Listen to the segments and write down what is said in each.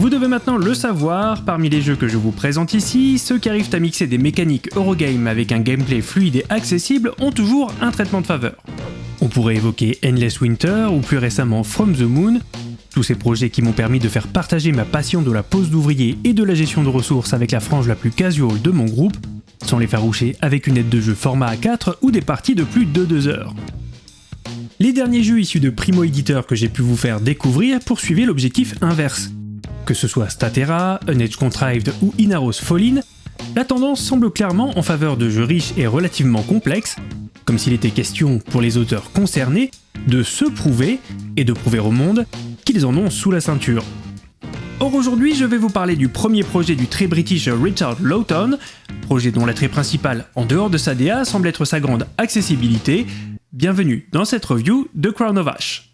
Vous devez maintenant le savoir, parmi les jeux que je vous présente ici, ceux qui arrivent à mixer des mécaniques Eurogame avec un gameplay fluide et accessible ont toujours un traitement de faveur. On pourrait évoquer Endless Winter ou plus récemment From the Moon, tous ces projets qui m'ont permis de faire partager ma passion de la pose d'ouvrier et de la gestion de ressources avec la frange la plus casual de mon groupe, sans les faroucher avec une aide de jeu format A4 ou des parties de plus de 2 heures. Les derniers jeux issus de Primo Editeur que j'ai pu vous faire découvrir poursuivaient l'objectif inverse, que ce soit Statera, Edge Contrived ou Inaros Fallin, la tendance semble clairement en faveur de jeux riches et relativement complexes, comme s'il était question pour les auteurs concernés de se prouver et de prouver au monde qu'ils en ont sous la ceinture. Or aujourd'hui je vais vous parler du premier projet du très british Richard Lawton, projet dont l'attrait principal en dehors de sa DA semble être sa grande accessibilité. Bienvenue dans cette review de Crown of Ash.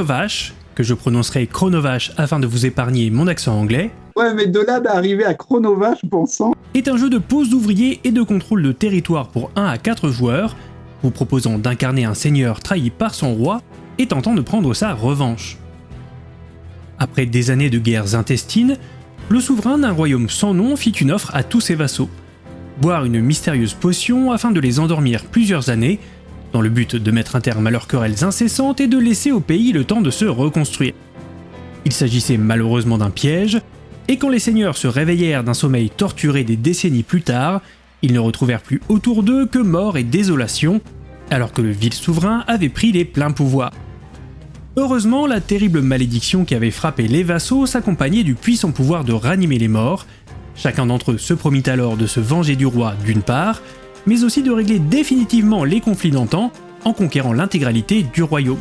Chronovash, que je prononcerai Chronovash afin de vous épargner mon accent anglais. Ouais, mais de là d'arriver à Chronovash, bon sang. Est un jeu de pose d'ouvriers et de contrôle de territoire pour 1 à 4 joueurs, vous proposant d'incarner un seigneur trahi par son roi et tentant de prendre sa revanche. Après des années de guerres intestines, le souverain d'un royaume sans nom fit une offre à tous ses vassaux. Boire une mystérieuse potion afin de les endormir plusieurs années dans le but de mettre un terme à leurs querelles incessantes et de laisser au pays le temps de se reconstruire. Il s'agissait malheureusement d'un piège, et quand les seigneurs se réveillèrent d'un sommeil torturé des décennies plus tard, ils ne retrouvèrent plus autour d'eux que mort et désolation, alors que le vil souverain avait pris les pleins pouvoirs. Heureusement, la terrible malédiction qui avait frappé les vassaux s'accompagnait du puissant pouvoir de ranimer les morts. Chacun d'entre eux se promit alors de se venger du roi d'une part, mais aussi de régler définitivement les conflits d'antan en conquérant l'intégralité du royaume.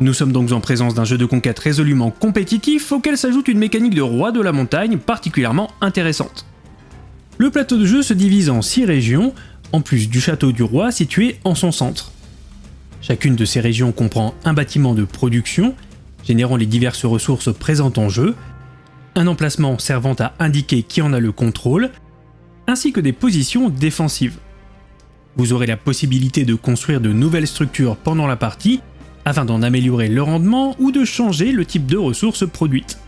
Nous sommes donc en présence d'un jeu de conquête résolument compétitif auquel s'ajoute une mécanique de roi de la montagne particulièrement intéressante. Le plateau de jeu se divise en 6 régions, en plus du château du roi situé en son centre. Chacune de ces régions comprend un bâtiment de production, générant les diverses ressources présentes en jeu, un emplacement servant à indiquer qui en a le contrôle, ainsi que des positions défensives. Vous aurez la possibilité de construire de nouvelles structures pendant la partie, afin d'en améliorer le rendement ou de changer le type de ressources produites.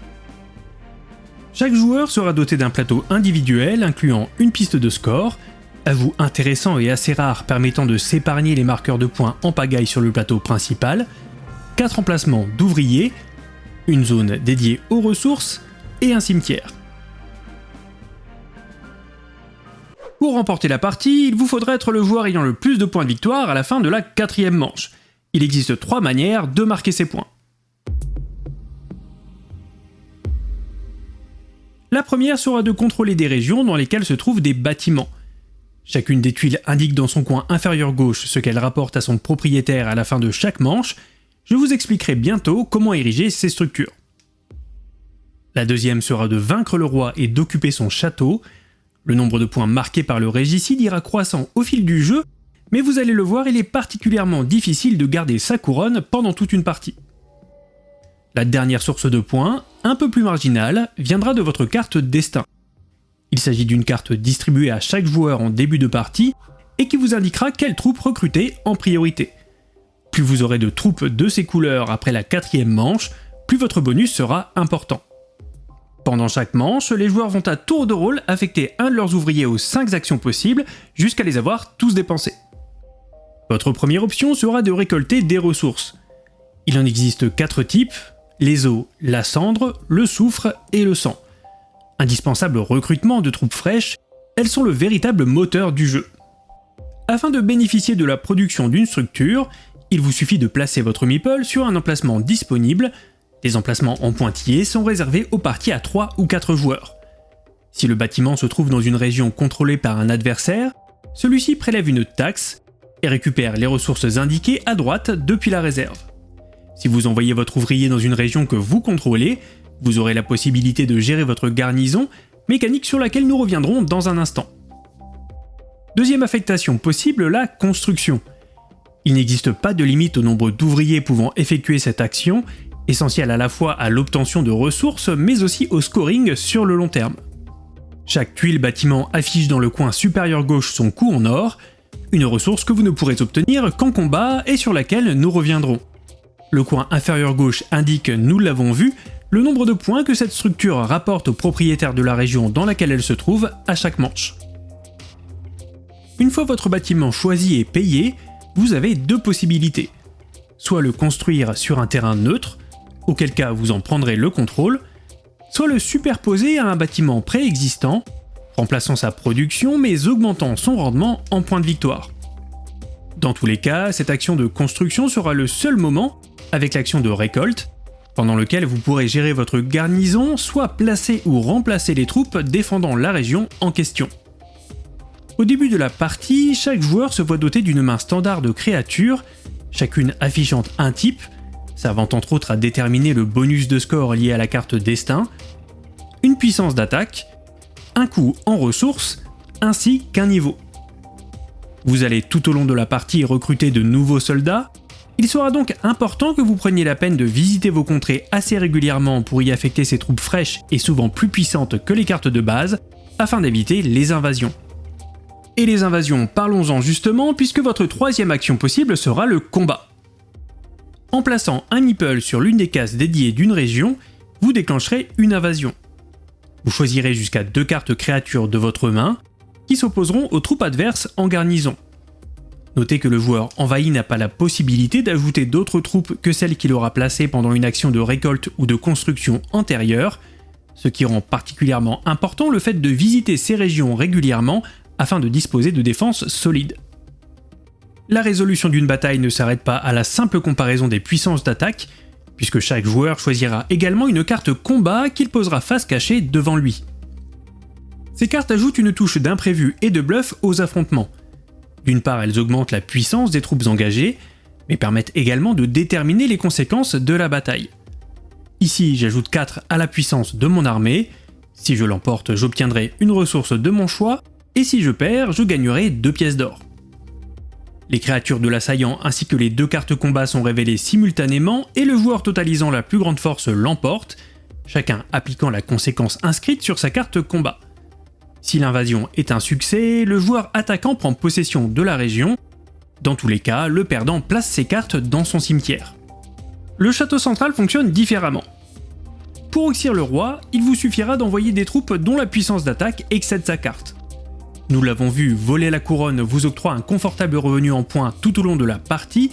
Chaque joueur sera doté d'un plateau individuel incluant une piste de score, ajout intéressant et assez rare permettant de s'épargner les marqueurs de points en pagaille sur le plateau principal, 4 emplacements d'ouvriers, une zone dédiée aux ressources et un cimetière. Pour remporter la partie, il vous faudra être le joueur ayant le plus de points de victoire à la fin de la quatrième manche. Il existe trois manières de marquer ces points. La première sera de contrôler des régions dans lesquelles se trouvent des bâtiments. Chacune des tuiles indique dans son coin inférieur gauche ce qu'elle rapporte à son propriétaire à la fin de chaque manche. Je vous expliquerai bientôt comment ériger ces structures. La deuxième sera de vaincre le roi et d'occuper son château. Le nombre de points marqués par le régicide ira croissant au fil du jeu, mais vous allez le voir, il est particulièrement difficile de garder sa couronne pendant toute une partie. La dernière source de points, un peu plus marginale, viendra de votre carte destin. Il s'agit d'une carte distribuée à chaque joueur en début de partie et qui vous indiquera quelles troupes recruter en priorité. Plus vous aurez de troupes de ces couleurs après la quatrième manche, plus votre bonus sera important. Pendant chaque manche, les joueurs vont à tour de rôle affecter un de leurs ouvriers aux 5 actions possibles jusqu'à les avoir tous dépensés. Votre première option sera de récolter des ressources. Il en existe 4 types, les eaux, la cendre, le soufre et le sang. Indispensable recrutement de troupes fraîches, elles sont le véritable moteur du jeu. Afin de bénéficier de la production d'une structure, il vous suffit de placer votre meeple sur un emplacement disponible les emplacements en pointillés sont réservés aux parties à 3 ou 4 joueurs. Si le bâtiment se trouve dans une région contrôlée par un adversaire, celui-ci prélève une taxe et récupère les ressources indiquées à droite depuis la réserve. Si vous envoyez votre ouvrier dans une région que vous contrôlez, vous aurez la possibilité de gérer votre garnison, mécanique sur laquelle nous reviendrons dans un instant. Deuxième affectation possible, la construction. Il n'existe pas de limite au nombre d'ouvriers pouvant effectuer cette action, essentiel à la fois à l'obtention de ressources mais aussi au scoring sur le long terme. Chaque tuile bâtiment affiche dans le coin supérieur gauche son coût en or, une ressource que vous ne pourrez obtenir qu'en combat et sur laquelle nous reviendrons. Le coin inférieur gauche indique, nous l'avons vu, le nombre de points que cette structure rapporte aux propriétaires de la région dans laquelle elle se trouve à chaque manche. Une fois votre bâtiment choisi et payé, vous avez deux possibilités. Soit le construire sur un terrain neutre, auquel cas vous en prendrez le contrôle, soit le superposer à un bâtiment préexistant, remplaçant sa production mais augmentant son rendement en points de victoire. Dans tous les cas, cette action de construction sera le seul moment, avec l'action de récolte, pendant lequel vous pourrez gérer votre garnison, soit placer ou remplacer les troupes défendant la région en question. Au début de la partie, chaque joueur se voit doté d'une main standard de créatures, chacune affichant un type, servant entre autres à déterminer le bonus de score lié à la carte Destin, une puissance d'attaque, un coût en ressources, ainsi qu'un niveau. Vous allez tout au long de la partie recruter de nouveaux soldats, il sera donc important que vous preniez la peine de visiter vos contrées assez régulièrement pour y affecter ces troupes fraîches et souvent plus puissantes que les cartes de base, afin d'éviter les invasions. Et les invasions, parlons-en justement, puisque votre troisième action possible sera le combat. En plaçant un meeple sur l'une des cases dédiées d'une région, vous déclencherez une invasion. Vous choisirez jusqu'à deux cartes créatures de votre main, qui s'opposeront aux troupes adverses en garnison. Notez que le joueur envahi n'a pas la possibilité d'ajouter d'autres troupes que celles qu'il aura placées pendant une action de récolte ou de construction antérieure, ce qui rend particulièrement important le fait de visiter ces régions régulièrement afin de disposer de défenses solides. La résolution d'une bataille ne s'arrête pas à la simple comparaison des puissances d'attaque, puisque chaque joueur choisira également une carte combat qu'il posera face cachée devant lui. Ces cartes ajoutent une touche d'imprévu et de bluff aux affrontements. D'une part, elles augmentent la puissance des troupes engagées, mais permettent également de déterminer les conséquences de la bataille. Ici, j'ajoute 4 à la puissance de mon armée, si je l'emporte, j'obtiendrai une ressource de mon choix, et si je perds, je gagnerai 2 pièces d'or. Les créatures de l'assaillant ainsi que les deux cartes combat sont révélées simultanément et le joueur totalisant la plus grande force l'emporte, chacun appliquant la conséquence inscrite sur sa carte combat. Si l'invasion est un succès, le joueur attaquant prend possession de la région. Dans tous les cas, le perdant place ses cartes dans son cimetière. Le château central fonctionne différemment. Pour oxyre le roi, il vous suffira d'envoyer des troupes dont la puissance d'attaque excède sa carte. Nous l'avons vu, voler la couronne vous octroie un confortable revenu en points tout au long de la partie,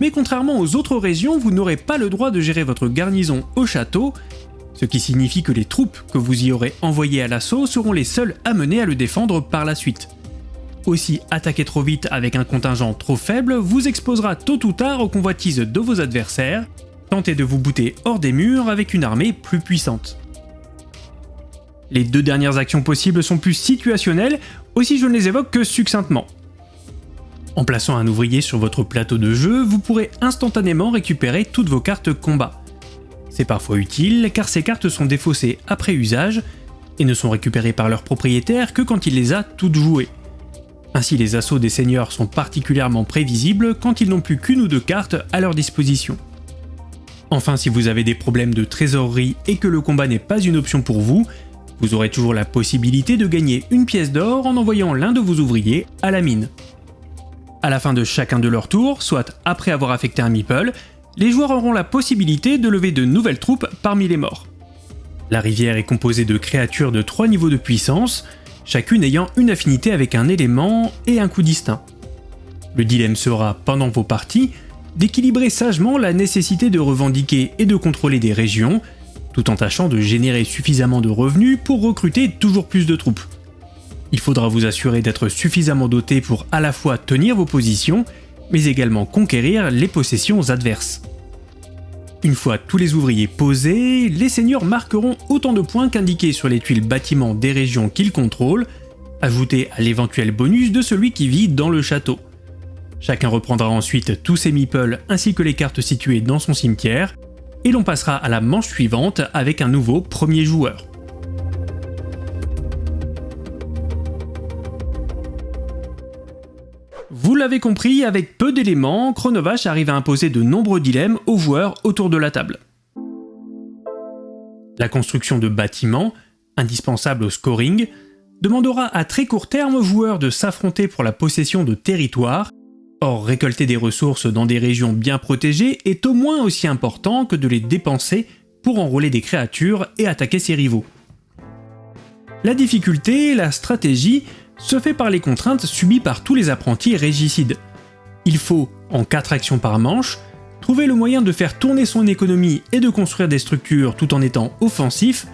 mais contrairement aux autres régions, vous n'aurez pas le droit de gérer votre garnison au château, ce qui signifie que les troupes que vous y aurez envoyées à l'assaut seront les seules amenées à le défendre par la suite. Aussi, attaquer trop vite avec un contingent trop faible vous exposera tôt ou tard aux convoitises de vos adversaires, tentez de vous bouter hors des murs avec une armée plus puissante. Les deux dernières actions possibles sont plus situationnelles, aussi je ne les évoque que succinctement. En plaçant un ouvrier sur votre plateau de jeu, vous pourrez instantanément récupérer toutes vos cartes combat. C'est parfois utile car ces cartes sont défaussées après usage et ne sont récupérées par leur propriétaire que quand il les a toutes jouées. Ainsi les assauts des seigneurs sont particulièrement prévisibles quand ils n'ont plus qu'une ou deux cartes à leur disposition. Enfin si vous avez des problèmes de trésorerie et que le combat n'est pas une option pour vous, vous aurez toujours la possibilité de gagner une pièce d'or en envoyant l'un de vos ouvriers à la mine. À la fin de chacun de leurs tours, soit après avoir affecté un meeple, les joueurs auront la possibilité de lever de nouvelles troupes parmi les morts. La rivière est composée de créatures de 3 niveaux de puissance, chacune ayant une affinité avec un élément et un coup distinct. Le dilemme sera, pendant vos parties, d'équilibrer sagement la nécessité de revendiquer et de contrôler des régions, tout en tâchant de générer suffisamment de revenus pour recruter toujours plus de troupes. Il faudra vous assurer d'être suffisamment doté pour à la fois tenir vos positions, mais également conquérir les possessions adverses. Une fois tous les ouvriers posés, les seigneurs marqueront autant de points qu'indiqués sur les tuiles bâtiments des régions qu'ils contrôlent, ajoutés à l'éventuel bonus de celui qui vit dans le château. Chacun reprendra ensuite tous ses meeples ainsi que les cartes situées dans son cimetière, et l'on passera à la manche suivante avec un nouveau premier joueur. Vous l'avez compris, avec peu d'éléments, Chronovache arrive à imposer de nombreux dilemmes aux joueurs autour de la table. La construction de bâtiments, indispensable au scoring, demandera à très court terme aux joueurs de s'affronter pour la possession de territoires. Or, récolter des ressources dans des régions bien protégées est au moins aussi important que de les dépenser pour enrôler des créatures et attaquer ses rivaux. La difficulté, la stratégie, se fait par les contraintes subies par tous les apprentis régicides. Il faut, en 4 actions par manche, trouver le moyen de faire tourner son économie et de construire des structures tout en étant offensif,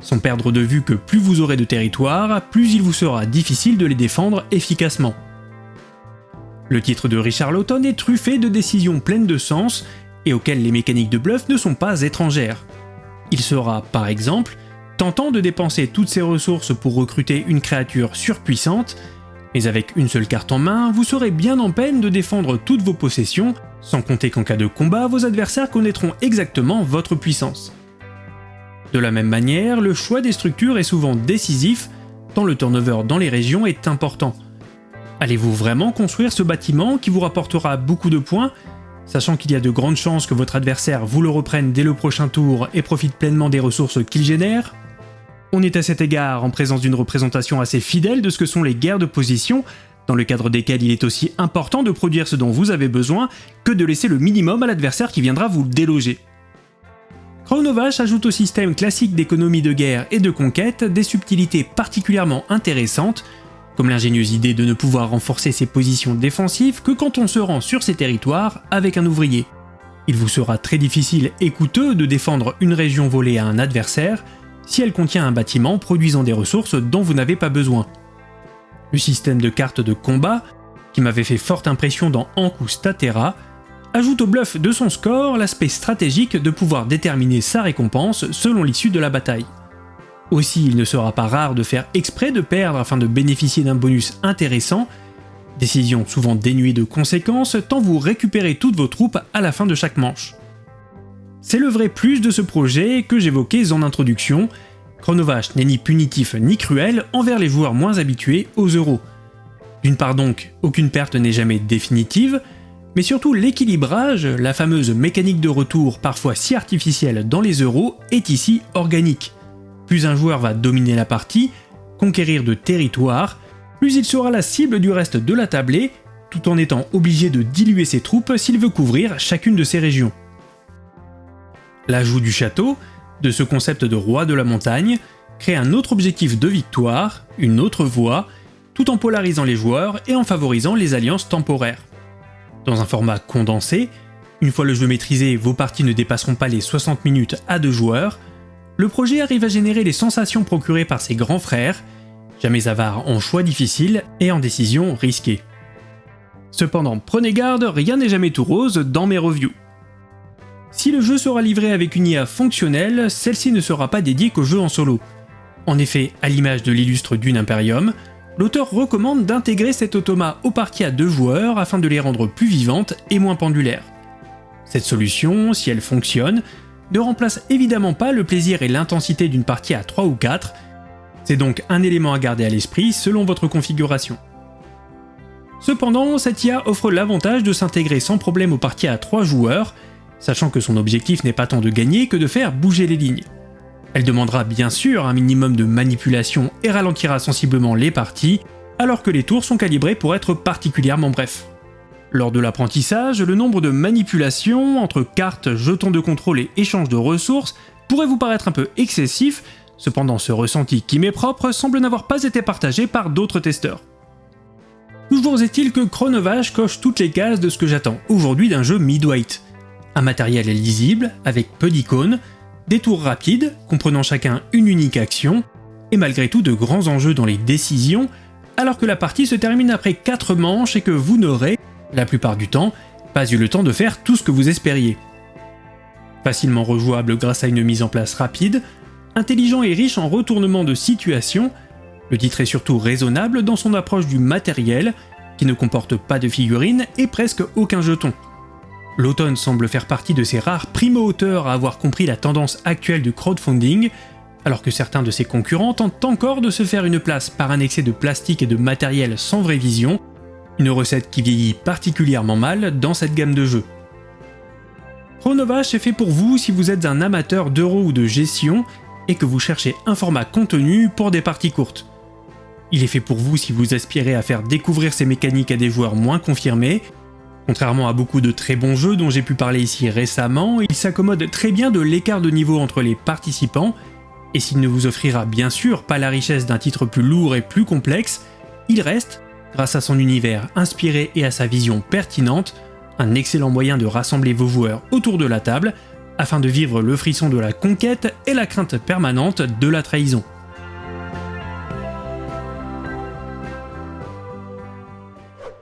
sans perdre de vue que plus vous aurez de territoire, plus il vous sera difficile de les défendre efficacement. Le titre de Richard Lawton est truffé de décisions pleines de sens et auxquelles les mécaniques de bluff ne sont pas étrangères. Il sera, par exemple, tentant de dépenser toutes ses ressources pour recruter une créature surpuissante, mais avec une seule carte en main, vous serez bien en peine de défendre toutes vos possessions, sans compter qu'en cas de combat, vos adversaires connaîtront exactement votre puissance. De la même manière, le choix des structures est souvent décisif, tant le turnover dans les régions est important. Allez-vous vraiment construire ce bâtiment qui vous rapportera beaucoup de points, sachant qu'il y a de grandes chances que votre adversaire vous le reprenne dès le prochain tour et profite pleinement des ressources qu'il génère? On est à cet égard en présence d'une représentation assez fidèle de ce que sont les guerres de position, dans le cadre desquelles il est aussi important de produire ce dont vous avez besoin que de laisser le minimum à l'adversaire qui viendra vous déloger. Chronovash ajoute au système classique d'économie de guerre et de conquête des subtilités particulièrement intéressantes, comme l'ingénieuse idée de ne pouvoir renforcer ses positions défensives que quand on se rend sur ses territoires avec un ouvrier. Il vous sera très difficile et coûteux de défendre une région volée à un adversaire, si elle contient un bâtiment produisant des ressources dont vous n'avez pas besoin. Le système de cartes de combat, qui m'avait fait forte impression dans Anku Statera, ajoute au bluff de son score l'aspect stratégique de pouvoir déterminer sa récompense selon l'issue de la bataille. Aussi, il ne sera pas rare de faire exprès de perdre afin de bénéficier d'un bonus intéressant, décision souvent dénuée de conséquences tant vous récupérez toutes vos troupes à la fin de chaque manche. C'est le vrai plus de ce projet que j'évoquais en introduction, Chronovash n'est ni punitif ni cruel envers les joueurs moins habitués aux euros. D'une part donc, aucune perte n'est jamais définitive, mais surtout l'équilibrage, la fameuse mécanique de retour parfois si artificielle dans les euros, est ici organique. Plus un joueur va dominer la partie, conquérir de territoire, plus il sera la cible du reste de la tablée, tout en étant obligé de diluer ses troupes s'il veut couvrir chacune de ses régions. L'ajout du château, de ce concept de roi de la montagne, crée un autre objectif de victoire, une autre voie, tout en polarisant les joueurs et en favorisant les alliances temporaires. Dans un format condensé, une fois le jeu maîtrisé, vos parties ne dépasseront pas les 60 minutes à deux joueurs, le projet arrive à générer les sensations procurées par ses grands frères, jamais avares en choix difficiles et en décisions risquées. Cependant, prenez garde, rien n'est jamais tout rose dans mes reviews. Si le jeu sera livré avec une IA fonctionnelle, celle-ci ne sera pas dédiée qu'au jeu en solo. En effet, à l'image de l'illustre Dune Imperium, l'auteur recommande d'intégrer cet automa aux parties à deux joueurs afin de les rendre plus vivantes et moins pendulaires. Cette solution, si elle fonctionne, ne remplace évidemment pas le plaisir et l'intensité d'une partie à 3 ou 4, c'est donc un élément à garder à l'esprit selon votre configuration. Cependant, cette IA offre l'avantage de s'intégrer sans problème aux parties à 3 joueurs, sachant que son objectif n'est pas tant de gagner que de faire bouger les lignes. Elle demandera bien sûr un minimum de manipulation et ralentira sensiblement les parties, alors que les tours sont calibrés pour être particulièrement brefs. Lors de l'apprentissage, le nombre de manipulations entre cartes, jetons de contrôle et échanges de ressources pourrait vous paraître un peu excessif, cependant ce ressenti qui m'est propre semble n'avoir pas été partagé par d'autres testeurs. Toujours est-il que Chronovage coche toutes les cases de ce que j'attends aujourd'hui d'un jeu mid-weight? Un matériel lisible, avec peu d'icônes, des tours rapides, comprenant chacun une unique action, et malgré tout de grands enjeux dans les décisions, alors que la partie se termine après 4 manches et que vous n'aurez, la plupart du temps, pas eu le temps de faire tout ce que vous espériez. Facilement rejouable grâce à une mise en place rapide, intelligent et riche en retournements de situation, le titre est surtout raisonnable dans son approche du matériel, qui ne comporte pas de figurines et presque aucun jeton. L'automne semble faire partie de ces rares primo-auteurs à avoir compris la tendance actuelle du crowdfunding, alors que certains de ses concurrents tentent encore de se faire une place par un excès de plastique et de matériel sans vraie vision, une recette qui vieillit particulièrement mal dans cette gamme de jeux. Chronovash est fait pour vous si vous êtes un amateur d'euros ou de gestion et que vous cherchez un format contenu pour des parties courtes. Il est fait pour vous si vous aspirez à faire découvrir ces mécaniques à des joueurs moins confirmés. Contrairement à beaucoup de très bons jeux dont j'ai pu parler ici récemment, il s'accommode très bien de l'écart de niveau entre les participants, et s'il ne vous offrira bien sûr pas la richesse d'un titre plus lourd et plus complexe, il reste, grâce à son univers inspiré et à sa vision pertinente, un excellent moyen de rassembler vos joueurs autour de la table, afin de vivre le frisson de la conquête et la crainte permanente de la trahison.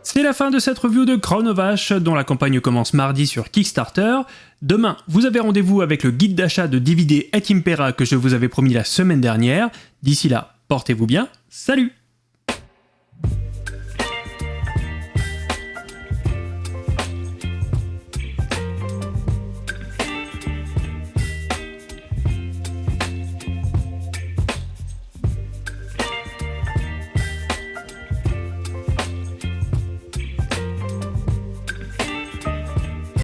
C'est la fin de cette review de Chronovash, dont la campagne commence mardi sur Kickstarter. Demain, vous avez rendez-vous avec le guide d'achat de DVD et Impera que je vous avais promis la semaine dernière. D'ici là, portez-vous bien, salut